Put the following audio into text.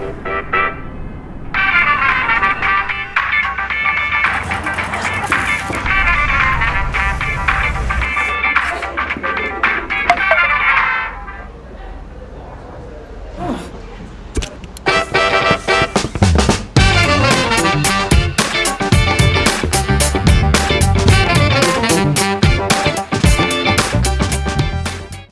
Mm-hmm.